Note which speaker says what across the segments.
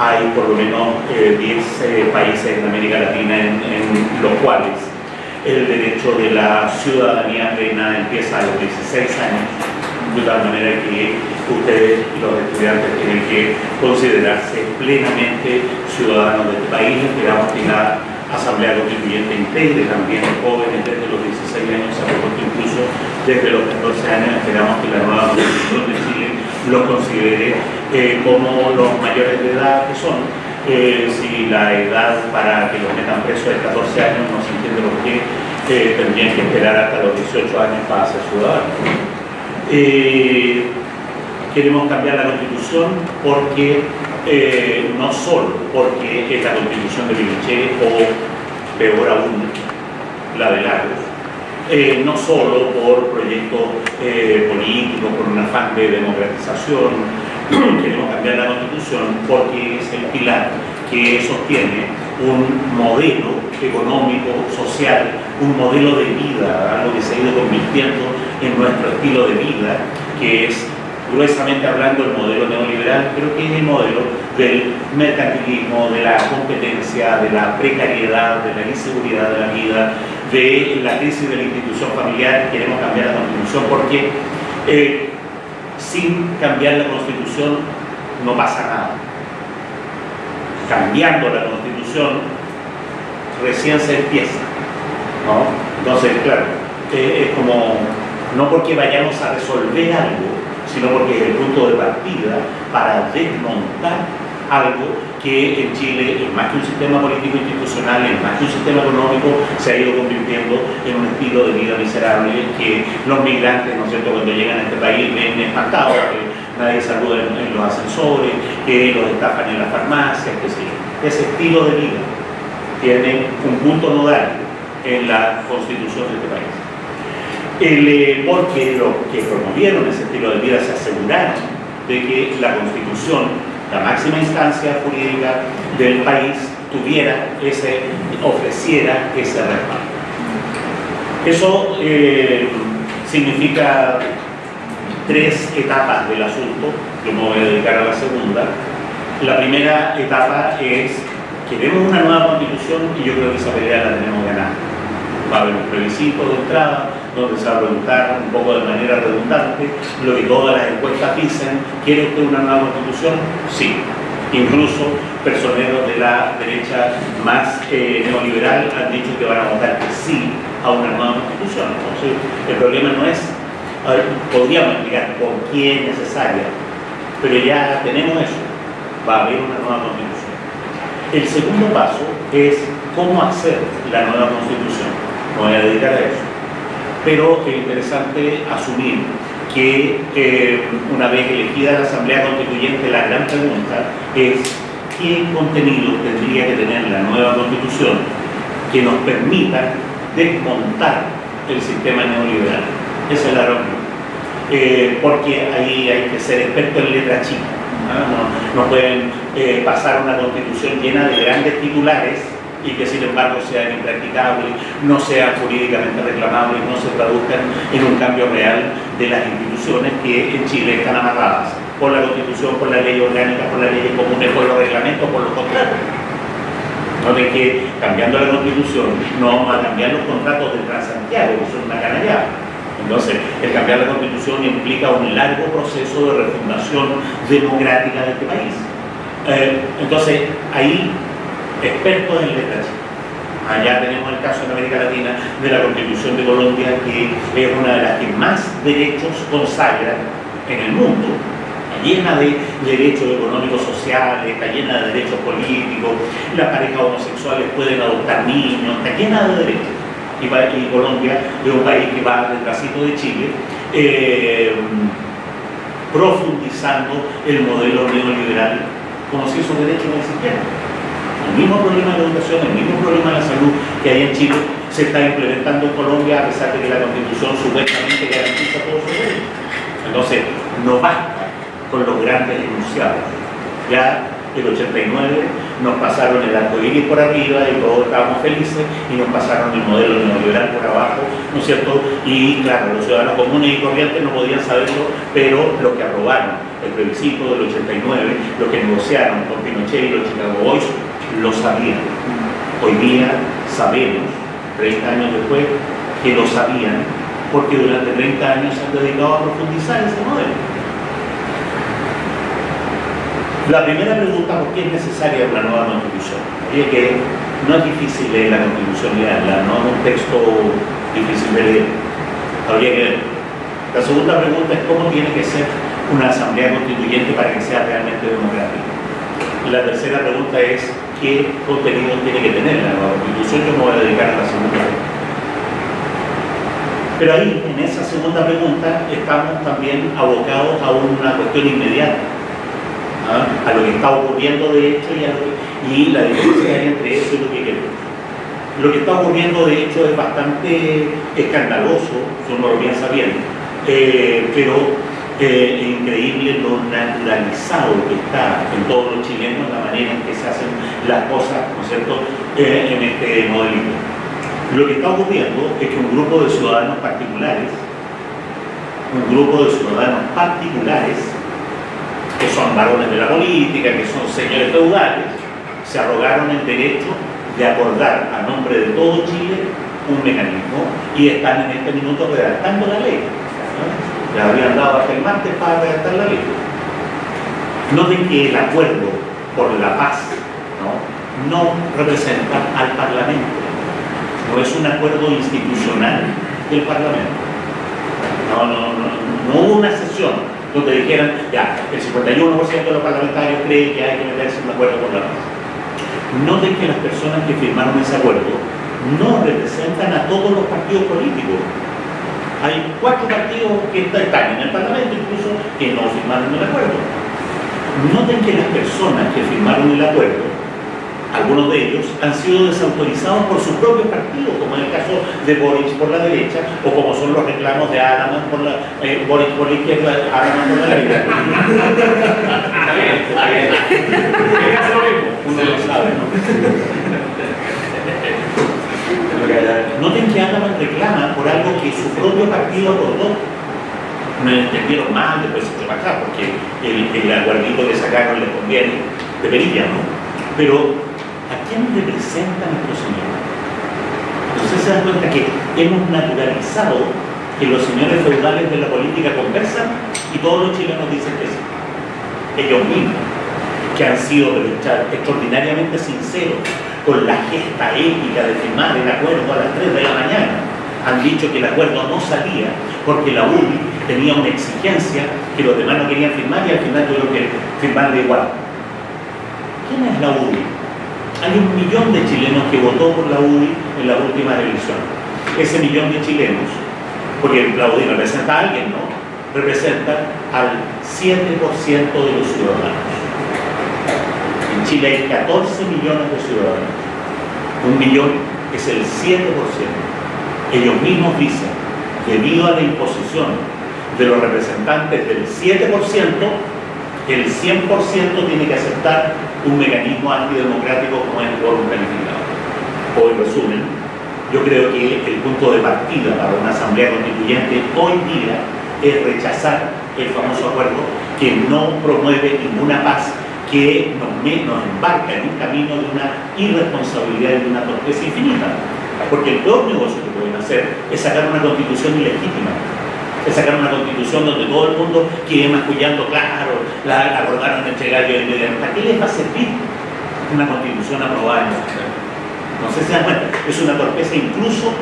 Speaker 1: hay por lo menos 10 países en América Latina en, los cuales el derecho de la ciudadanía plena empieza a los 16 años, de tal manera que ustedes, los estudiantes, tienen que considerarse plenamente ciudadanos de este país. Esperamos que la Asamblea Constituyente integre también jóvenes desde los 16 años, incluso desde los 14 años. Esperamos que la nueva Constitución de Chile los considere eh, como los mayores de edad que son. Eh, si la edad para que los metan presos es 14 años, no se entiende por qué eh, tendrían que esperar hasta los 18 años para ser ciudadanos. queremos cambiar la constitución porque no solo porque es la constitución de Pinochet o peor aún la de Lagos, eh, no solo por proyectos eh, políticos, por un afán de democratización, queremos cambiar la constitución porque es el pilar que sostiene un modelo económico, social, un modelo de vida, algo que se ha ido convirtiendo en nuestro estilo de vida, que es gruesamente hablando el modelo neoliberal, creo que es el modelo del mercantilismo, de la competencia, de la precariedad, de la inseguridad de la vida, de la crisis de la institución familiar, queremos cambiar la constitución porque eh, sin cambiar la constitución no pasa nada. Cambiando la constitución recién se empieza. Entonces, claro, eh, es como, no porque vayamos a resolver algo, sino porque es el punto de partida para desmontar algo que en Chile, es más que un sistema político institucional, es más que un sistema económico, se ha ido convirtiendo en un estilo de vida miserable que los migrantes, ¿no es cierto?, cuando llegan a este país ven espantados, que nadie saluda en, los ascensores, que los estafan en las farmacias, que sé Ese estilo de vida tiene un punto nodal en la constitución de este país. El, porque los que promovieron ese estilo de vida se aseguraron de que la constitución la máxima instancia jurídica del país tuviera ese, ofreciera ese respaldo. Eso eh, significa tres etapas del asunto, yo me voy a dedicar a la segunda. La primera etapa es, queremos una nueva constitución y yo creo que esa pelea la tenemos ganada. Va a haber un plebiscito de entrada, donde se va a preguntar un poco de manera redundante lo que todas las encuestas dicen, ¿quiere usted una nueva constitución? Sí. Incluso personeros de la derecha más eh, neoliberal han dicho que van a votar que sí a una nueva constitución. Entonces, el problema no es, podríamos explicar por qué es necesaria, pero ya tenemos eso, va a haber una nueva constitución. El segundo paso es cómo hacer la nueva constitución. Me voy a dedicar a eso pero es interesante asumir que eh, una vez elegida la Asamblea Constituyente, la gran pregunta es qué contenido tendría que tener la nueva Constitución que nos permita desmontar el sistema neoliberal. Esa es la reunión. Eh, porque ahí hay que ser experto en letra chica. ¿no? pueden eh, pasar una constitución llena de grandes titulares y que sin embargo sean impracticables, no sean jurídicamente reclamables, no se traduzcan en un cambio real de las instituciones que en Chile están amarradas por la Constitución, por la ley orgánica, por las leyes comunes, por los reglamentos, por los contratos. No de que cambiando la Constitución no vamos a cambiar los contratos de Transantiago, que son una canallada. Entonces, el cambiar la Constitución implica un largo proceso de refundación democrática de este país. Eh, entonces, ahí expertos en letras Allá tenemos el caso en América Latina de la Constitución de Colombia, que es una de las que más derechos consagra en el mundo. Está llena de derechos económicos sociales, está llena de derechos políticos, las parejas homosexuales pueden adoptar niños, está llena de derechos. Y, Colombia es un país que va detrásito de Chile, eh, profundizando el modelo neoliberal como si esos derechos no existieran el mismo problema de educación, el mismo problema de la salud que hay en Chile, se está implementando en Colombia a pesar de que la constitución supuestamente garantiza todos los derechos. Entonces, no basta con los grandes enunciados. Ya el 89 nos pasaron el arco iris por arriba y todos estábamos felices y nos pasaron el modelo neoliberal por abajo, ¿no es cierto? Y claro, los ciudadanos comunes y corrientes no podían saberlo, pero los que aprobaron el plebiscito del 89, lo que negociaron con Pinochet y los Chicago Boys, lo sabían. Hoy día sabemos, 30 años después, que lo sabían, porque durante 30 años se han dedicado a profundizar ese modelo. La primera pregunta, ¿por qué es necesaria una nueva constitución? Oye, que no es difícil leer la constitución y leerla, no es un texto difícil de leer. Habría que ver. La segunda pregunta es cómo tiene que ser una asamblea constituyente para que sea realmente democrática. La tercera pregunta es qué contenido tiene que tener la nueva constitución. Yo me voy a dedicar a la segunda pregunta. Pero ahí, en esa segunda pregunta, estamos también abocados a una cuestión inmediata ¿ah? a lo que está ocurriendo de hecho y, y la diferencia entre eso y lo que queremos. Lo que está ocurriendo de hecho es bastante escandaloso, si uno lo piensa bien, eh, pero eh, increíble lo naturalizado que está en todos los chilenos la manera en que se hacen las cosas, ¿no eh, en este modelito. Lo que está ocurriendo es que un grupo de ciudadanos particulares, un grupo de ciudadanos particulares que son varones de la política, que son señores feudales, se arrogaron el derecho de acordar a nombre de todo Chile un mecanismo y están en este minuto redactando la ley. Le habrían dado hasta el martes para redactar la ley. Noten que el acuerdo por la paz no, representa al Parlamento, no es un acuerdo institucional del Parlamento. No, no, no, no hubo una sesión donde dijeran, ya, el 51% de los parlamentarios cree que hay que meterse un acuerdo con la paz. Noten que las personas que firmaron ese acuerdo no representan a todos los partidos políticos. Hay cuatro partidos que están en el Parlamento incluso que no firmaron el acuerdo. Noten que las personas que firmaron el acuerdo algunos de ellos han sido desautorizados por sus propios partidos, como en el caso de Boris por la derecha, o como son los reclamos de Adaman por la, eh, Boris por la izquierda, Adaman por la derecha. está bien, está bien. Uno lo sabe, ¿no? Noten que Adaman reclama por algo que su propio partido acordó. No entendieron mal, después se fue para porque el, el aguardito que sacaron le conviene de perilla, ¿no? Pero ¿a quién representan estos señores? Entonces se dan cuenta que hemos naturalizado que los señores feudales de la política conversan y todos los chilenos dicen que sí. Ellos mismos, que han sido extraordinariamente sinceros con la gesta épica de firmar el acuerdo a las 3 de la mañana, han dicho que el acuerdo no salía porque la UDI tenía una exigencia que los demás no querían firmar y al final tuvieron que firmar de igual. ¿Quién es la UDI? hay un millón de chilenos que votó por la UDI en la última elección. Ese millón de chilenos, porque la UDI representa a alguien, ¿no? Representa al 7% de los ciudadanos. En Chile hay 14 millones de ciudadanos. Un millón es el 7%. Ellos mismos dicen, debido a la imposición de los representantes del 7%, el 100% tiene que aceptar un mecanismo antidemocrático como es el quórum calificado. En resumen, yo creo que el punto de partida para una asamblea constituyente hoy día es rechazar el famoso acuerdo que no promueve ninguna paz, que nos, nos embarca en un camino de una irresponsabilidad y de una torpeza infinita. Porque el peor negocio que pueden hacer es sacar una constitución ilegítima es sacar una constitución donde todo el mundo quede mascullando, claro, la acordaron entre gallo y medio. ¿Para qué les va a servir una constitución aprobada en No sé si dan cuenta, es una torpeza incluso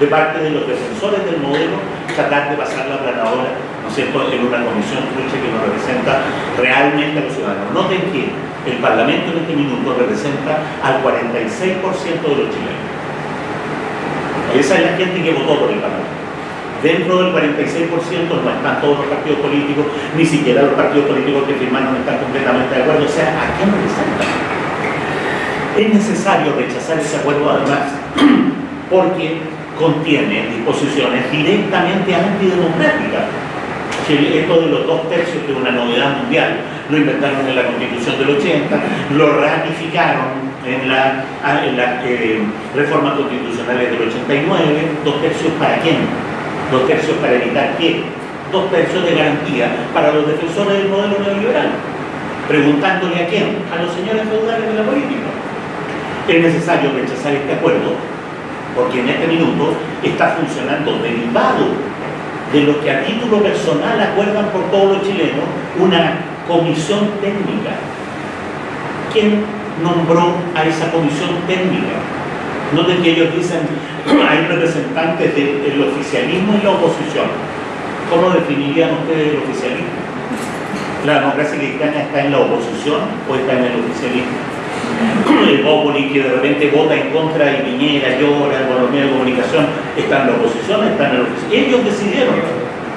Speaker 1: de parte de los defensores del modelo tratar de pasar la planadora, ¿no es cierto?, en una comisión trucha que nos representa realmente a los ciudadanos. Noten que el Parlamento en este minuto representa al 46% de los chilenos. Esa es la gente que votó por el Parlamento. Dentro del 46% no están todos los partidos políticos, ni siquiera los partidos políticos que firmaron están completamente de acuerdo. O sea, ¿a quién representan? Es necesario rechazar ese acuerdo además porque contiene disposiciones directamente antidemocráticas. Esto de los dos tercios, que es una novedad mundial, lo inventaron en la Constitución del 80, lo ratificaron en la, eh, reformas constitucionales del 89, dos tercios para quién? dos tercios para evitar que dos tercios de garantía para los defensores del modelo neoliberal. Preguntándole a quién, a los señores feudales de la política. Es necesario rechazar este acuerdo porque en este minuto está funcionando derivado de lo que a título personal acuerdan por todos los chilenos una comisión técnica. ¿Quién nombró a esa comisión técnica? Noten que ellos dicen, hay representantes del oficialismo y la oposición. ¿Cómo definirían ustedes el oficialismo? ¿La democracia cristiana está en la oposición o está en el oficialismo? El Bópoli que de repente vota en contra y Piñera llora con los medios de comunicación, ¿está en la oposición está en el oficialismo? Ellos decidieron.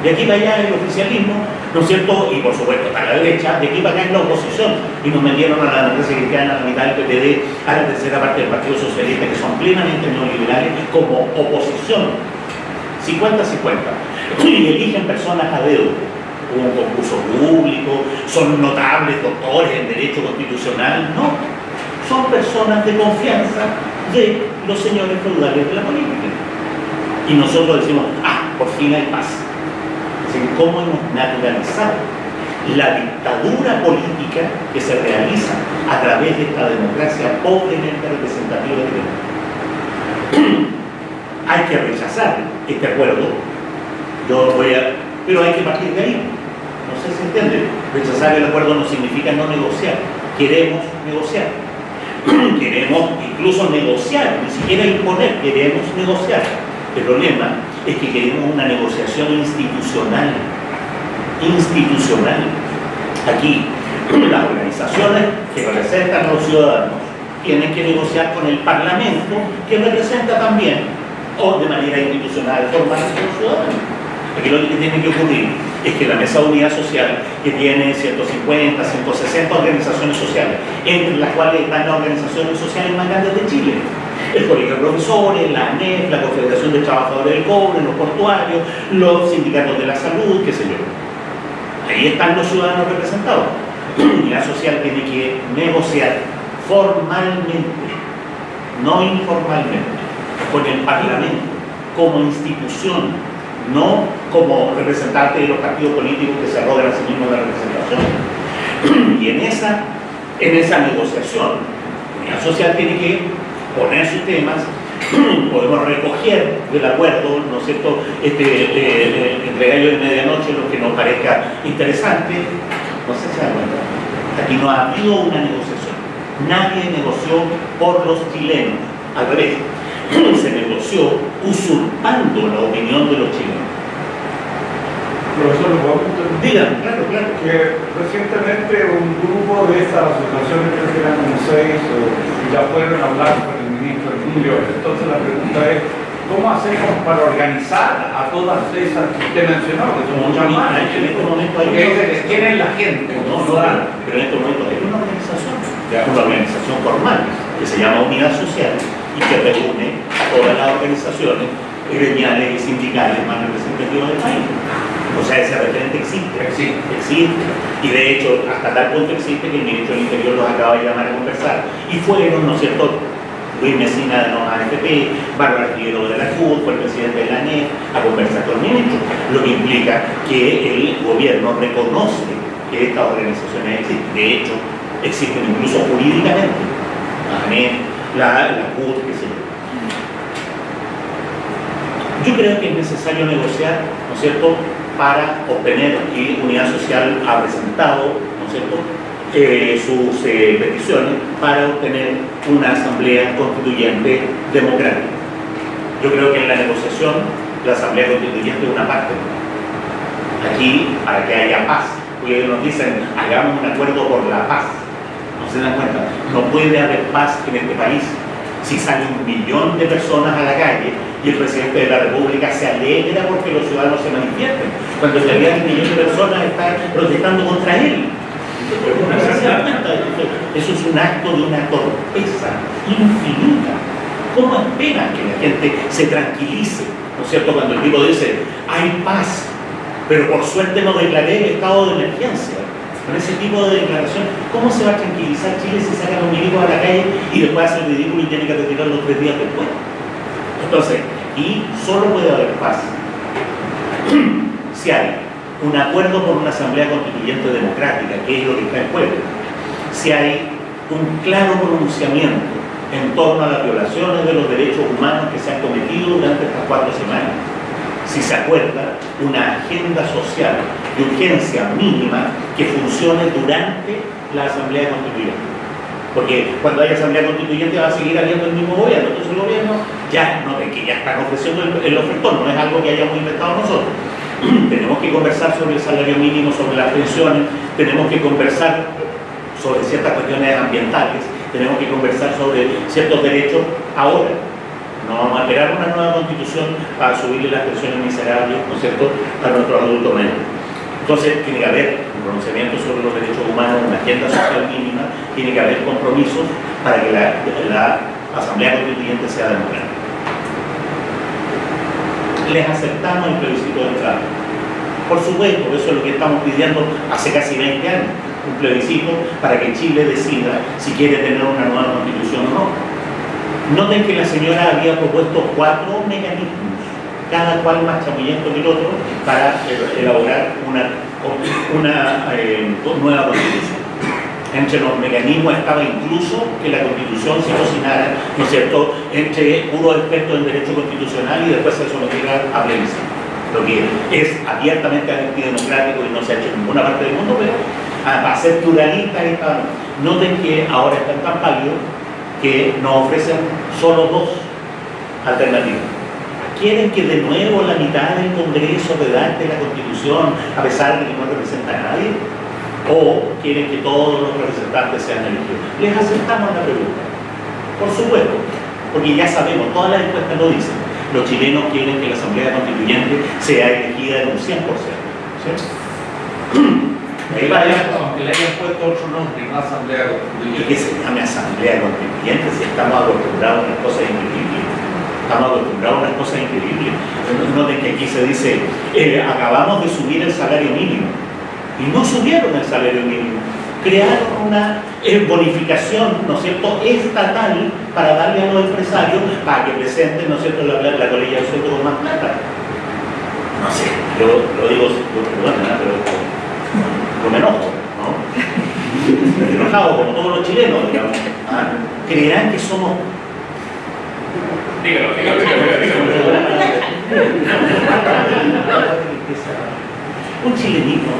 Speaker 1: De aquí para allá el oficialismo, ¿no es cierto? Y por supuesto está la derecha, de aquí para acá es la oposición. Y nos metieron a la democracia cristiana, a la mitad del PPD, a la tercera parte del Partido Socialista, que son plenamente neoliberales, como oposición. 50-50 y eligen personas a dedo. un concurso público, son notables doctores en Derecho Constitucional, no. Son personas de confianza de los señores feudales de la política. Y nosotros decimos, ah, por fin hay paz. ¿cómo hemos naturalizado la dictadura política que se realiza a través de esta democracia pobremente representativa de Hay que rechazar este acuerdo yo voy a... Pero hay que partir de ahí. No sé si entiende. Rechazar el acuerdo no significa no negociar. Queremos negociar. Queremos incluso negociar, ni siquiera imponer, queremos negociar. El problema es que queremos una negociación institucional. Institucional. Aquí, las organizaciones que representan a los ciudadanos tienen que negociar con el Parlamento, que representa también, o de manera institucional, formal, a los ciudadanos. Aquí lo que tiene que ocurrir es que la Mesa de Unidad Social, que tiene 150, 160 organizaciones sociales, entre las cuales están las organizaciones sociales más grandes de Chile, el Colegio de Profesores, la ANEF, la Confederación de Trabajadores del Cobre, los portuarios, los sindicatos de la salud, qué sé yo. Ahí están los ciudadanos representados. La unidad social tiene que negociar formalmente, no informalmente, con el Parlamento como institución no como representante de los partidos políticos que se arrogan a sí mismos la representación. Y en esa, en esa negociación, la social tiene que poner sus temas, podemos recoger del acuerdo, ¿no es cierto?, este, eh, entre gallo y medianoche lo que nos parezca interesante, no sé si cuenta, aquí no ha habido una negociación, nadie negoció por los chilenos, al revés, se negoció usurpando la opinión de los chilenos.
Speaker 2: Profesor, ¿lo puedo
Speaker 1: Digan, claro, claro.
Speaker 2: Que recientemente un grupo de estas asociaciones, creo que eran seis, o, ya fueron a hablar con el ministro Interior. Entonces la pregunta es, ¿cómo hacemos para organizar a todas esas que usted mencionó, que son muchas más?
Speaker 1: En este momento hay
Speaker 2: Porque ¿quién es la gente?
Speaker 1: No, no, pero en este momento hay una organización, una organización formal, que se llama Unidad Social, y que reúne a todas las organizaciones gremiales y sindicales más representativas del país. O sea, ese referente existe.
Speaker 2: Existe.
Speaker 1: Existe. Y de hecho, hasta tal punto existe que el ministro del Interior los acaba de llamar a conversar. Y fueron, ¿no es cierto?, Luis Mesina de la AFP, Bárbara Figueroa de la CUT, fue el presidente de la ANEF, a conversar con el ministro. Lo que implica que el gobierno reconoce que estas organizaciones existen. De hecho, existen incluso jurídicamente. La ANEF, la, CUT, qué sé yo. Creo que es necesario negociar, ¿no es cierto?, para obtener, y Unidad Social ha presentado, ¿no es cierto?, eh, sus eh, peticiones para obtener una asamblea constituyente democrática. Yo creo que en la negociación la asamblea constituyente es una parte. Aquí, para que haya paz, porque nos dicen, hagamos un acuerdo por la paz. Se dan cuenta, no puede haber paz en este país si sale un millón de personas a la calle y el presidente de la República se alegra porque los ciudadanos se manifiesten, cuando en realidad un millón de personas están protestando contra él. Eso es un acto de una torpeza infinita. ¿Cómo esperan que la gente se tranquilice? ¿No es cierto? Cuando el tipo dice, hay paz, pero por suerte no declaré el estado de emergencia con ese tipo de declaración, ¿cómo se va a tranquilizar Chile si sacan los milicos a la calle y después hace el ridículo y tiene que retirarlo tres días después? Entonces, y solo puede haber paz si hay un acuerdo por una asamblea constituyente democrática, que es lo que está en juego, si hay un claro pronunciamiento en torno a las violaciones de los derechos humanos que se han cometido durante estas cuatro semanas, si se acuerda una agenda social de urgencia mínima que funcione durante la Asamblea Constituyente. Porque cuando hay Asamblea Constituyente va a seguir habiendo el mismo gobierno, entonces el gobierno ya, no, que ya están ofreciendo el, el ofertón, no es algo que hayamos inventado nosotros. tenemos que conversar sobre el salario mínimo, sobre las pensiones, tenemos que conversar sobre ciertas cuestiones ambientales, tenemos que conversar sobre ciertos derechos ahora. No vamos a esperar una nueva constitución para subirle las pensiones miserables, ¿no es cierto?, a nuestros adultos menores. Entonces, tiene que haber un pronunciamiento sobre los derechos humanos, una agenda social mínima, tiene que haber compromisos para que la, la Asamblea Constituyente sea democrática. Les aceptamos el plebiscito de entrada. Por supuesto, eso es lo que estamos pidiendo hace casi 20 años un plebiscito para que Chile decida si quiere tener una nueva constitución o no. Noten que la señora había propuesto cuatro mecanismos, cada cual más chamullento que el otro, para elaborar una, eh, nueva constitución. Entre los mecanismos estaba incluso que la constitución se cocinara, ¿no es cierto?, entre puros expertos en derecho constitucional y después se sometiera a plebiscito. Lo que es abiertamente antidemocrático y no se ha hecho en ninguna parte del mundo, pero para ser pluralista noten que ahora están tan pálidos que nos ofrecen solo dos alternativas. ¿Quieren que de nuevo la mitad del Congreso redacte la Constitución a pesar de que no representa a nadie? ¿O quieren que todos los representantes sean elegidos? Les aceptamos la pregunta. Por supuesto, porque ya sabemos, todas las encuestas lo dicen. Los chilenos quieren que la Asamblea Constituyente sea elegida en un 100%. ¿sí?
Speaker 2: aunque le hayan puesto otro nombre, no asamblea.
Speaker 1: Y que se llame asamblea constituyente si estamos acostumbrados a unas cosas increíbles. Estamos acostumbrados a unas cosas increíbles. Noten que aquí se dice, eh, acabamos de subir el salario mínimo. Y no subieron el salario mínimo. Crearon una eh, bonificación, ¿no es cierto?, estatal para darle a los empresarios para que presenten, ¿no es cierto?, la, la, colilla de con más plata. No sé, yo lo digo, perdón, pero con enojo, ¿no? Enojado como todos los chilenos, digamos. ¿ah? Creerán que somos.
Speaker 2: Dígalo, dígalo, dígalo.
Speaker 1: Un chilenito.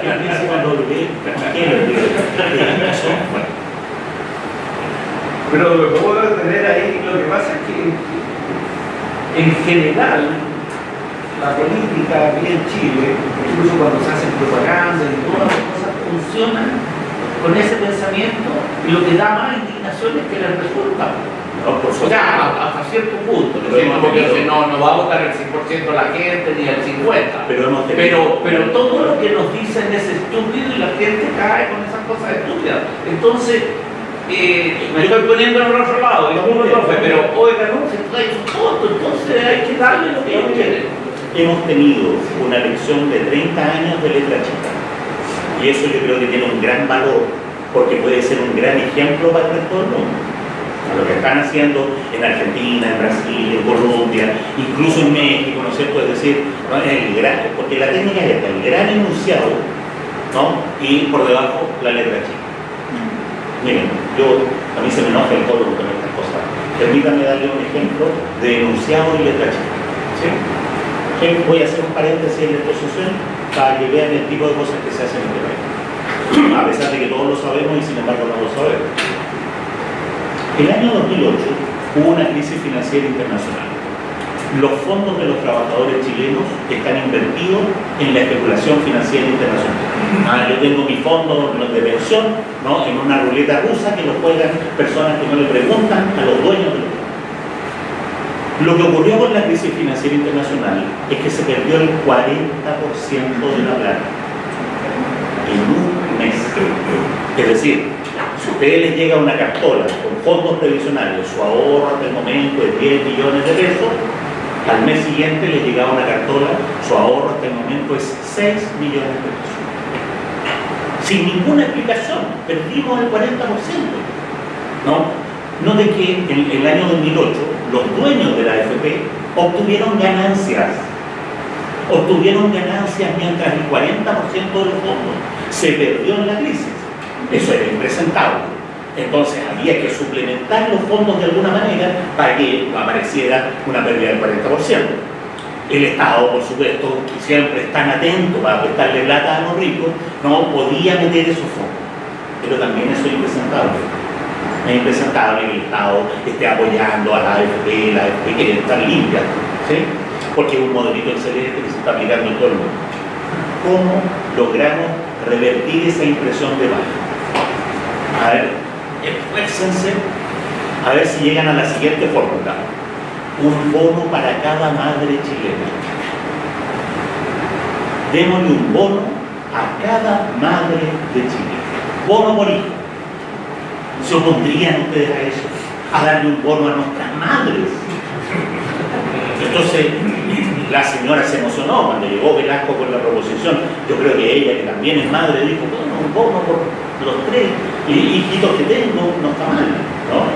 Speaker 1: que piensa cuando lo ve,
Speaker 2: Pero lo que puedo tener ahí, lo que pasa es que en general la política aquí en Chile, incluso cuando se hacen propaganda y todas las cosas funcionan con ese pensamiento y lo que da más indignación es que les resulta. No, por o sea, hasta cierto punto. dice, no, no va a votar el 100% la gente ni el 50%.
Speaker 1: Pero,
Speaker 2: pero, pero todo lo que nos dicen es estúpido y la gente cae con esas cosas estúpidas. Entonces, eh, me estoy poniendo en el otro lado, profe, pero oiga, no, se trae su foto, entonces hay que darle lo que ellos quieren
Speaker 1: hemos tenido una lección de 30 años de letra chica. Y eso yo creo que tiene un gran valor, porque puede ser un gran ejemplo para el del mundo. Lo que están haciendo en Argentina, en Brasil, en Colombia, incluso en México, ¿no es cierto? Es decir, el gran, porque la técnica es esta, el gran enunciado, ¿no? Y por debajo la letra chica. Miren, yo, a mí se me enoja el coro con estas cosas. Permítanme darle un ejemplo de enunciado y letra chica. ¿sí? Voy a hacer un paréntesis en la exposición para que vean el tipo de cosas que se hacen en este país. A pesar de que todos lo sabemos y sin embargo no lo sabemos. El año 2008 hubo una crisis financiera internacional. Los fondos de los trabajadores chilenos están invertidos en la especulación financiera internacional. Ah, yo tengo mi fondo de pensión ¿no? en una ruleta rusa que lo juegan personas que no le preguntan a los dueños de lo que ocurrió con la crisis financiera internacional es que se perdió el 40% de la plata en un mes. Es decir, si a ustedes les llega una cartola con fondos previsionales, su ahorro hasta el momento es 10 millones de pesos, al mes siguiente les llegaba una cartola, su ahorro hasta el momento es 6 millones de pesos. Sin ninguna explicación, perdimos el 40%. ¿no? No de que en el año 2008 los dueños de la AFP obtuvieron ganancias obtuvieron ganancias mientras el 40% de los fondos se perdió en la crisis. Eso era impresentable. Entonces había que suplementar los fondos de alguna manera para que apareciera una pérdida del 40%. El Estado, por supuesto, siempre es tan atento para prestarle plata a los ricos, no podía meter esos fondos. Pero también eso es impresentable. Es impresentable que el Estado esté apoyando a la AFP, la AFP quiere estar limpia, ¿sí? porque es un modelito excelente que se está aplicando en todo el mundo. ¿Cómo logramos revertir esa impresión de baja? A ver, esfuércense a ver si llegan a la siguiente fórmula. Un bono para cada madre chilena. Démosle un bono a cada madre de Chile. Bono por hijo. ¿Se opondrían ustedes a eso? A darle un bono a nuestras madres. Entonces, la señora se emocionó cuando llegó Velasco con la proposición. Yo creo que ella, que también es madre, dijo, bueno, un bono por los tres hijitos que tengo, no está mal, ¿no?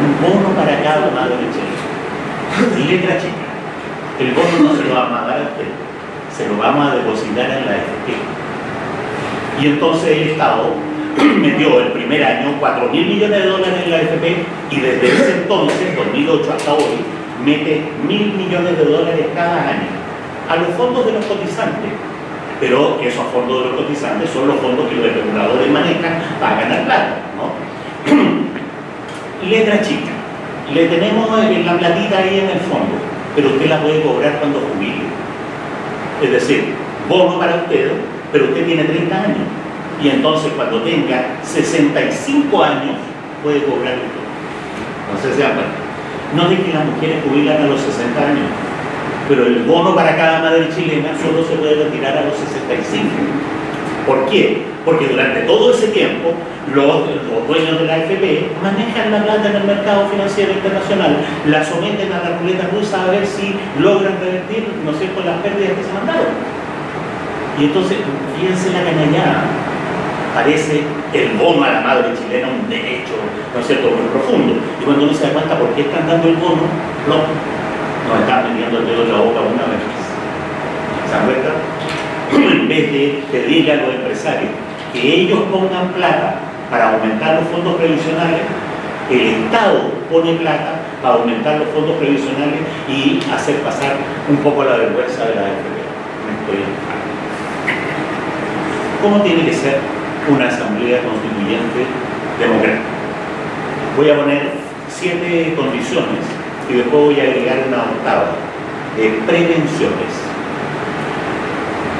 Speaker 1: Un bono para cada madre chilena. Letra chica. El bono no se lo vamos a dar a usted, se lo vamos a depositar en la FP. Y entonces el Estado metió el primer año 4 mil millones de dólares en la FP y desde ese entonces, 2008 hasta hoy, mete mil millones de dólares cada año a los fondos de los cotizantes pero esos fondos de los cotizantes son los fondos que los especuladores manejan para ganar plata. ¿no? Letra chica, le tenemos la platita ahí en el fondo, pero usted la puede cobrar cuando jubile. Es decir, bono para usted, pero usted tiene 30 años. Y entonces cuando tenga 65 años, puede cobrar. No sé si se dan cuenta. No de que las mujeres jubilan a los 60 años, pero el bono para cada madre chilena solo se puede retirar a los 65. ¿Por qué? Porque durante todo ese tiempo los, dueños de la AFP manejan la plata en el mercado financiero internacional, la someten a la ruleta rusa a ver si logran revertir, ¿no sé, las pérdidas que se mandaron. Y entonces, fíjense la canallada, parece el bono a la madre chilena un derecho, ¿no es cierto?, muy profundo. Y cuando uno se da cuenta por qué están dando el bono, no, nos están metiendo el dedo en la boca una vez más. ¿Se dan cuenta? en vez de pedirle a los empresarios que ellos pongan plata para aumentar los fondos previsionales, el Estado pone plata para aumentar los fondos previsionales y hacer pasar un poco la vergüenza de la FP. ¿Cómo tiene que ser una asamblea constituyente democrática? Voy a poner siete condiciones y después voy a agregar una octava, de prevenciones.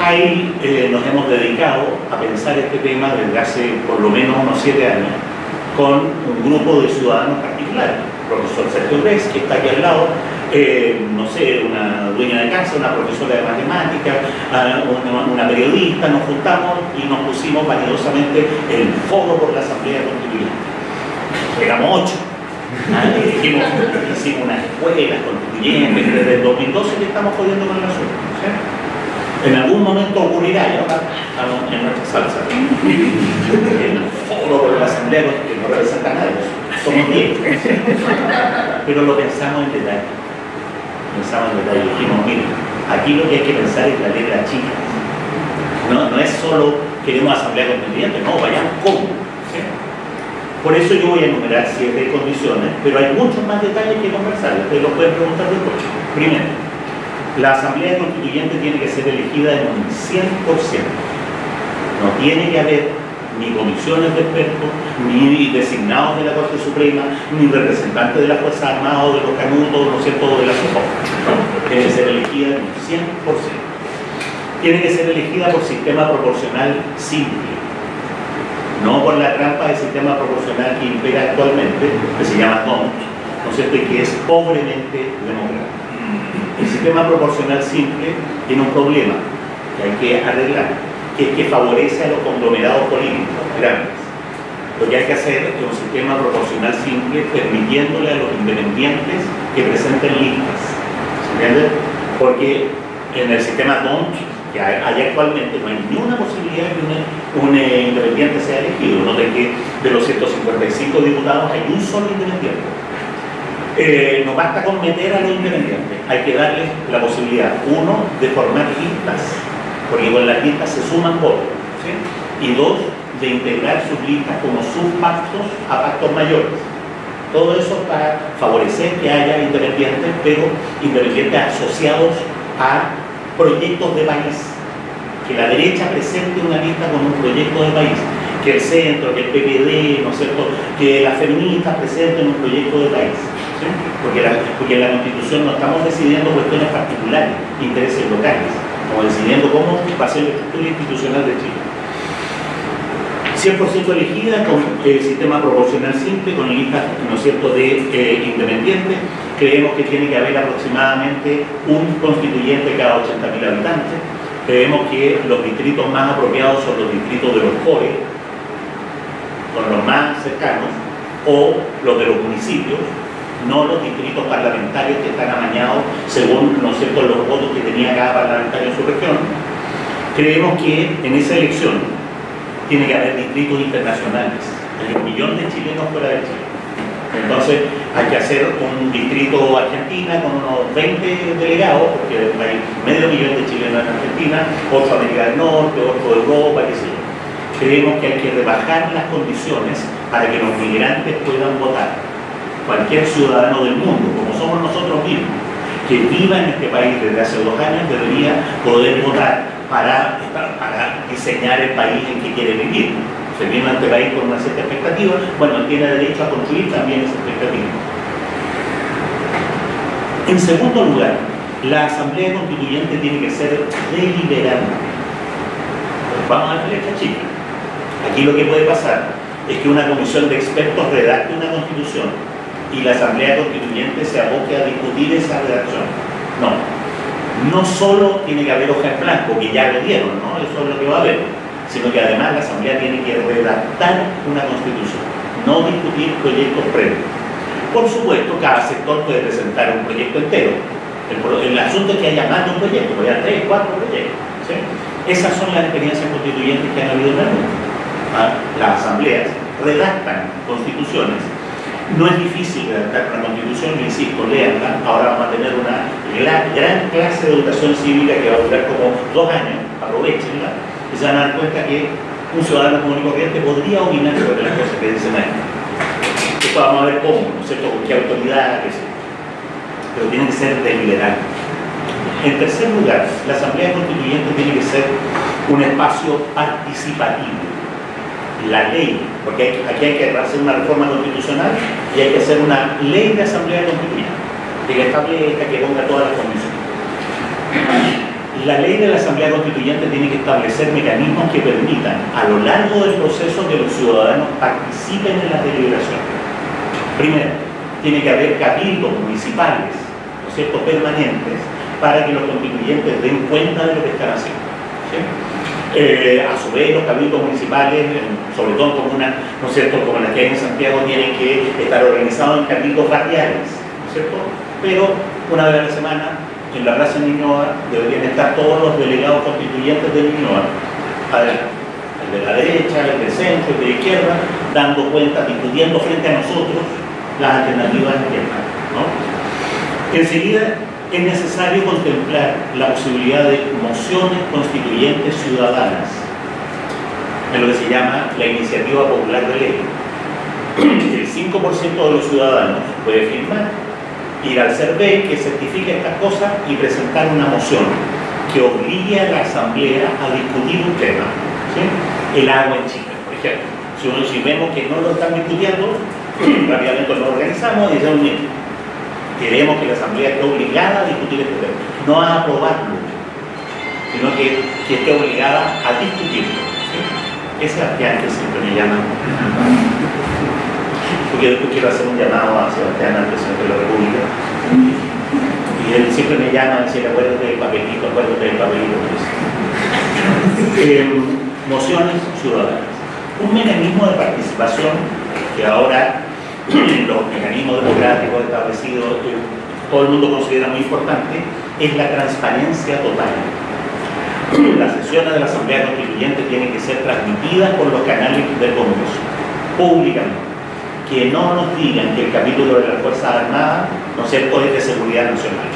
Speaker 1: Ahí eh, nos hemos dedicado a pensar este tema desde hace por lo menos unos siete años con un grupo de ciudadanos particulares, el profesor Sergio Gres, que está aquí al lado, eh, no sé, una dueña de casa, una profesora de matemáticas, ah, una, periodista, nos juntamos y nos pusimos validosamente el foro por la Asamblea Constituyente. Éramos ocho dijimos, hicimos unas escuelas constituyentes, desde el 2012 que estamos jodiendo con el asunto. En algún momento ocurrirá y ahora estamos en nuestra salsa. El foro de la asamblea que no representa a nadie, somos 10. Pero lo pensamos en detalle. Pensamos en detalle. Dijimos, mire, aquí lo que hay que pensar es la letra chica. No, no es solo queremos asamblea constituyente, no, vayamos cómo por eso yo voy a enumerar siete condiciones, pero hay muchos más detalles que conversar, ustedes lo pueden preguntar después. Primero, la Asamblea Constituyente tiene que ser elegida en un 100%. No tiene que haber ni comisiones de expertos, ni designados de la Corte Suprema, ni representantes de las Fuerzas Armadas o de los canutos, no sé, todo de la SOPO. Tiene que ser elegida en un 100%. Tiene que ser elegida por sistema proporcional simple no por la trampa del sistema proporcional que impera actualmente, que se llama DONT, ¿no es cierto? y que es pobremente democrático. El sistema proporcional simple tiene un problema que hay que arreglar, que es que favorece a los conglomerados políticos grandes. Lo que hay que hacer es un sistema proporcional simple permitiéndole a los independientes que presenten listas. ¿Se entiende? Porque en el sistema DONT que hay, actualmente no hay ninguna posibilidad de que un, independiente sea elegido. Noten que de los 155 diputados hay un solo independiente. Eh, no basta con meter a los independientes, hay que darles la posibilidad, uno, de formar listas, porque con las listas se suman votos, y dos, de integrar sus listas como sus pactos a pactos mayores. Todo eso para favorecer que haya independientes, pero independientes asociados a proyectos de país. Que la derecha presente una lista con un proyecto de país. Que el centro, que el PPD, ¿no es cierto? Que las feministas presenten un proyecto de país. Porque en la Constitución no estamos decidiendo cuestiones particulares, intereses locales, estamos decidiendo cómo va a ser la estructura institucional de Chile. 100% elegida con el sistema proporcional simple, con listas ¿no cierto? de eh, independientes. Creemos que tiene que haber aproximadamente un constituyente cada 80.000 habitantes. Creemos que los distritos más apropiados son los distritos de los COE, con los más cercanos, o los de los municipios, no los distritos parlamentarios que están amañados según ¿no cierto? los votos que tenía cada parlamentario en su región. Creemos que en esa elección tiene que haber distritos internacionales. Hay un millón de chilenos fuera de Chile. Entonces hay que hacer un distrito Argentina con unos 20 delegados, porque hay medio millón de chilenos en Argentina, otro América del Norte, otro de Europa, qué sé yo. Creemos que hay que rebajar las condiciones para que los migrantes puedan votar. Cualquier ciudadano del mundo, como somos nosotros mismos, que viva en este país desde hace dos años, debería poder votar para, diseñar el país en que quiere vivir. Se viene a este país con una cierta expectativa, bueno, tiene derecho a construir también esa expectativa. En segundo lugar, la Asamblea Constituyente tiene que ser deliberante. Vamos a la esta chica. Aquí lo que puede pasar es que una comisión de expertos redacte una constitución y la Asamblea Constituyente se aboque a discutir esa redacción. No, no solo tiene que haber hoja en blanco, que ya lo dieron, ¿no? eso es lo que va a haber, sino que además la Asamblea tiene que redactar una constitución, no discutir proyectos previos. Por supuesto, cada sector puede presentar un proyecto entero. El, asunto es que haya más de un proyecto, puede haber tres, cuatro proyectos. Esas son las experiencias constituyentes que han habido en el mundo. ¿Ah? Las asambleas redactan constituciones no es difícil redactar una constitución, yo insisto, leanla. Ahora vamos a tener una gran, clase de educación cívica que va a durar como dos años, aprovechenla, y se van a dar cuenta que un ciudadano común y corriente podría opinar sobre las cosas que dicen ahí. Esto vamos a ver cómo, ¿no es cierto? Con qué autoridad. Pero tiene que ser deliberante. En tercer lugar, la Asamblea Constituyente tiene que ser un espacio participativo la ley, porque aquí hay que hacer una reforma constitucional y hay que hacer una ley de asamblea constituyente, que establezca, que ponga todas las condiciones. La ley de la asamblea constituyente tiene que establecer mecanismos que permitan a lo largo del proceso que los ciudadanos participen en las deliberaciones. Primero, tiene que haber cabildos municipales, ¿no es cierto?, permanentes, para que los constituyentes den cuenta de lo que están haciendo. Eh, a su vez, los cabildos municipales, sobre todo como una, ¿no es cierto?, como las que hay en Santiago, tienen que estar organizados en cabildos radiales, ¿no es cierto? Pero una vez a la semana, en la Plaza Ñuñoa, deberían estar todos los delegados constituyentes de Ñuñoa, el de la derecha, el del centro, el de la izquierda, dando cuenta, discutiendo frente a nosotros las alternativas izquierdas, ¿no? Enseguida, es necesario contemplar la posibilidad de mociones constituyentes ciudadanas, en lo que se llama la iniciativa popular de ley. El 5% de los ciudadanos puede firmar, ir al CERVE que certifique estas cosas y presentar una moción que obligue a la Asamblea a discutir un tema. El agua en Chile, por ejemplo. Si, si vemos que no lo están discutiendo, rápidamente lo organizamos y decimos, queremos que la Asamblea esté obligada a discutir este tema, no a aprobarlo, sino que, esté obligada a discutirlo. Ese es que siempre me llama. Porque después quiero hacer un llamado a Sebastián, al presidente de la República. Y él siempre me llama a decir, acuérdate del papelito, acuérdate del papelito. Eh, mociones ciudadanas. Un mecanismo de participación que ahora los mecanismos democráticos establecidos, que todo el mundo considera muy importante, es la transparencia total. Las sesiones de la Asamblea Constituyente tienen que ser transmitidas por los canales del Congreso, públicamente. que no nos digan que el capítulo de las Fuerzas Armadas, no sé, es de seguridad nacional.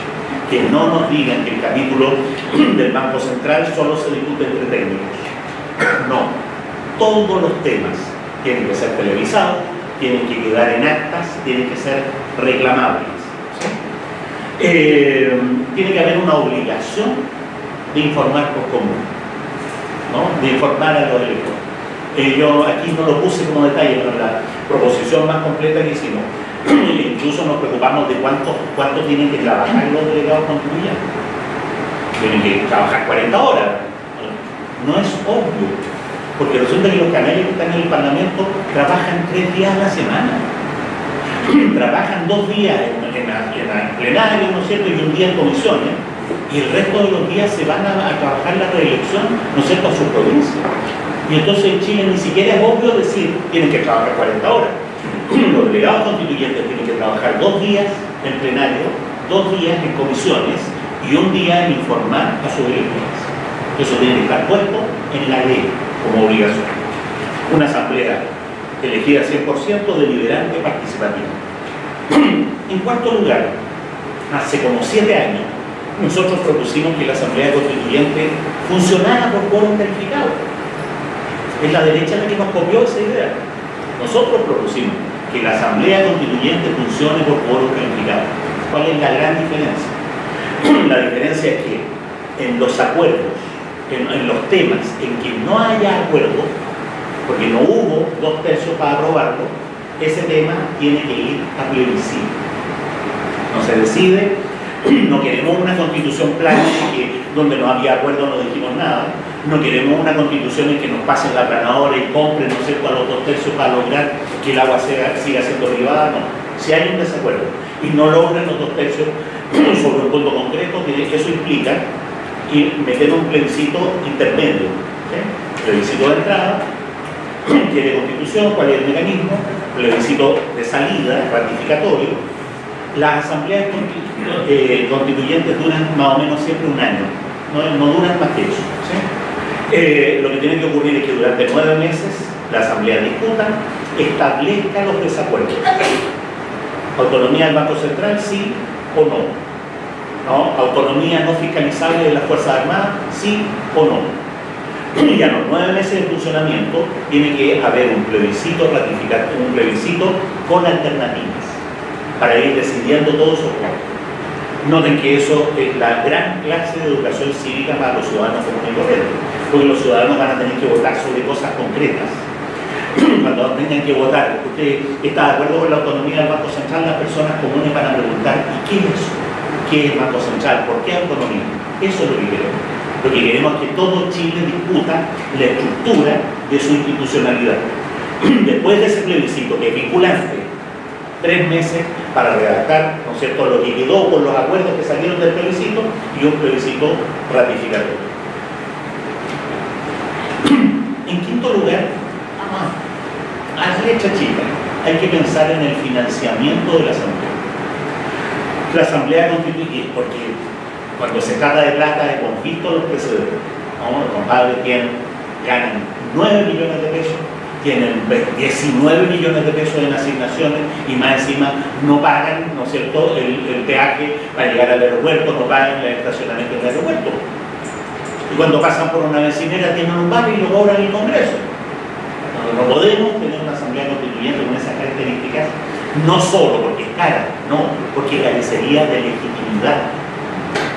Speaker 1: Que no nos digan que el capítulo del Banco Central solo se discute entre técnicos. No. Todos los temas tienen que ser televisados, tienen que quedar en actas, tienen que ser reclamables. Eh, tiene que haber una obligación de informar por común, ¿no? de informar a los electores. Eh, yo aquí no lo puse como detalle, pero la proposición más completa que hicimos, incluso nos preocupamos de cuánto, cuánto tienen que trabajar los delegados contribuyentes. Tienen que trabajar 40 horas. No es obvio, porque resulta que los canales que están en el Parlamento trabajan tres días a la semana. trabajan dos días en, en, plenario, ¿no es cierto?, y un día en comisiones, y el resto de los días se van a, a trabajar la reelección, ¿no es cierto?, a su provincia. Y entonces en Chile ni siquiera es obvio decir, tienen que trabajar 40 horas. Los delegados constituyentes tienen que trabajar dos días en plenario, dos días en comisiones y un día en informar a sus electores. Eso tiene que estar puesto en la ley como obligación. Una asamblea elegida 100% deliberante participativa. En cuarto lugar, hace como siete años, nosotros propusimos que la Asamblea Constituyente funcionara por quórum calificado es la derecha la que nos copió esa idea. Nosotros propusimos que la Asamblea Constituyente funcione por quórum calificado. ¿Cuál es la gran diferencia? La diferencia es que en los acuerdos, en, los temas en que no haya acuerdo, porque no hubo dos tercios para aprobarlo, ese tema tiene que ir a plebiscito. No se decide, no queremos una constitución plana que, donde no había acuerdo no dijimos nada, no queremos una constitución en que nos pasen la planadora y compren, no sé, a los dos tercios para lograr que el agua siga siendo privada, no. Si hay un desacuerdo y no logran los dos tercios sobre un punto concreto, eso implica que meter un plebiscito intermedio, plebiscito de entrada, tiene constitución, cuál es el mecanismo, plebiscito de salida, ratificatorio. Las asambleas eh, constituyentes duran más o menos siempre un año, no, duran más que eso. Eh, lo que tiene que ocurrir es que durante nueve meses la Asamblea discuta, establezca los desacuerdos. Autonomía del Banco Central, sí o no. Autonomía no fiscalizable de las Fuerzas Armadas, sí o no. Y a los nueve meses de funcionamiento tiene que haber un plebiscito ratificado, un plebiscito con alternativas para ir decidiendo todos esos puntos. Noten que eso es la gran clase de educación cívica para los ciudadanos comunes porque los ciudadanos van a tener que votar sobre cosas concretas. Cuando tengan que votar, usted está de acuerdo con la autonomía del Banco Central, las personas comunes van a preguntar, ¿y qué es eso? ¿Qué es Banco Central? ¿Por qué autonomía? Eso es lo que queremos. Lo que queremos es que todo Chile discuta la estructura de su institucionalidad. Después de ese plebiscito que es vinculante, tres meses para redactar ¿no es cierto? lo que quedó con los acuerdos que salieron del plebiscito y un plebiscito ratificatorio. En quinto lugar, a la derecha chica, hay que pensar en el financiamiento de la Asamblea. La Asamblea Constituyente, porque cuando se trata de plata hemos visto los precedentes. ¿no? Los compadres tienen, ganan 9 millones de pesos tienen 19 millones de pesos en asignaciones y más encima no pagan, ¿no es cierto?, el, peaje para llegar al aeropuerto, no pagan el estacionamiento del aeropuerto. Y cuando pasan por una vecinera tienen un bar y lo cobran el Congreso. No podemos tener una asamblea constituyente con esas características, no solo porque es cara, no, porque carecería de legitimidad.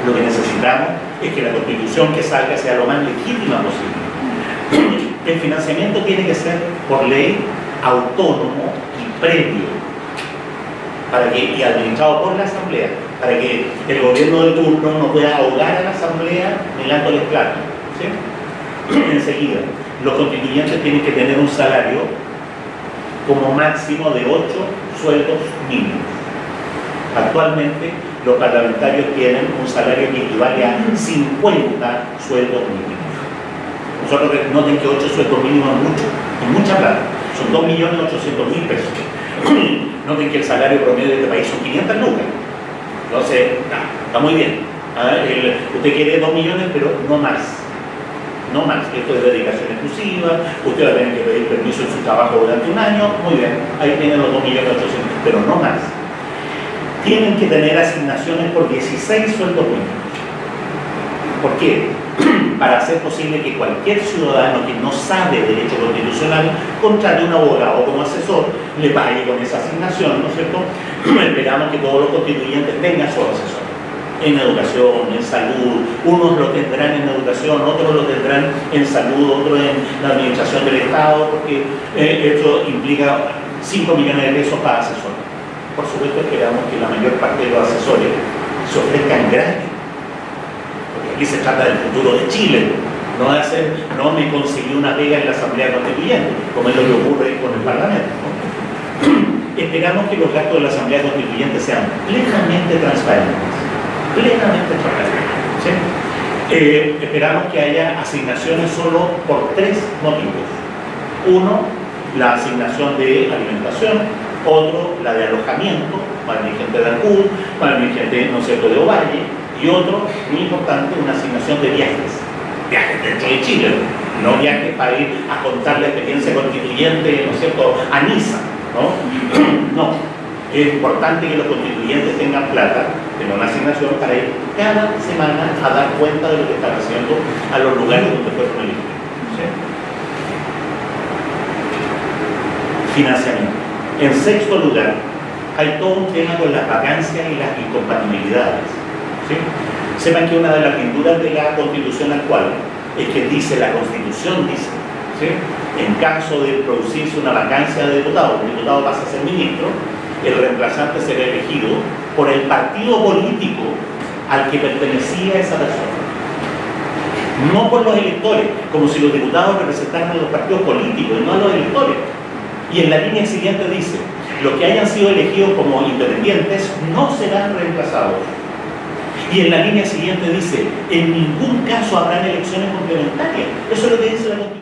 Speaker 1: Lo que necesitamos es que la constitución que salga sea lo más legítima posible el financiamiento tiene que ser por ley autónomo y previo para que, y administrado por la Asamblea, para que el gobierno de turno no pueda ahogar a la Asamblea el platos. ¿sí? Enseguida, los constituyentes tienen que tener un salario como máximo de 8 sueldos mínimos. Actualmente los parlamentarios tienen un salario que equivale a 50 sueldos mínimos. Nosotros noten que 8 sueldos mínimos es mucho, es mucha plata. Son 2.800.000 pesos. noten que el salario promedio de este país son 500 lucas. Entonces, está, muy bien. usted quiere 2 millones, pero no más. No más. Esto es dedicación exclusiva, usted va a tener que pedir permiso en su trabajo durante un año, muy bien, ahí tienen los 2.800.000, pero no más. Tienen que tener asignaciones por 16 sueldos mínimos. ¿Por qué? Para hacer posible que cualquier ciudadano que no sabe derecho constitucional contrate un abogado como asesor, le pague con esa asignación, ¿no es cierto? Esperamos que todos los constituyentes tengan su asesor en educación, en salud, unos lo tendrán en educación, otros lo tendrán en salud, otros en la administración del Estado, porque eh, esto implica 5 millones de pesos para asesores. Por supuesto esperamos que la mayor parte de los asesores se ofrezcan gratis, porque aquí se trata del futuro de Chile, no de hacer, no me conseguí una pega en la Asamblea Constituyente, como es lo que ocurre con el Parlamento. Esperamos que los gastos de la Asamblea Constituyente sean plenamente transparentes plenamente transparente. Eh, esperamos que haya asignaciones solo por tres motivos. Uno, la asignación de alimentación, otro, la de alojamiento, para mi gente de Ancud, para mi gente, no sé, de Ovalle, y otro, muy importante, una asignación de viajes, viajes dentro de Chile, no viajes para ir a contar la experiencia constituyente, ¿no es cierto?, a Niza, ¿no? no, es importante que los constituyentes tengan plata, tengan una asignación para ir cada semana a dar cuenta de lo que están haciendo a los lugares donde fueron elegidos. Financiamiento. En sexto lugar, hay todo un tema con las vacancias y las incompatibilidades. Sepan que una de las pinturas de la constitución actual es que dice, la constitución dice, en caso de producirse una vacancia de diputado, el diputado pasa a ser ministro, el reemplazante será elegido por el partido político al que pertenecía esa persona. No por los electores, como si los diputados representaran a los partidos políticos no a los electores. Y en la línea siguiente dice, los que hayan sido elegidos como independientes no serán reemplazados. Y en la línea siguiente dice, en ningún caso habrán elecciones complementarias. Eso es lo que dice la Constitución.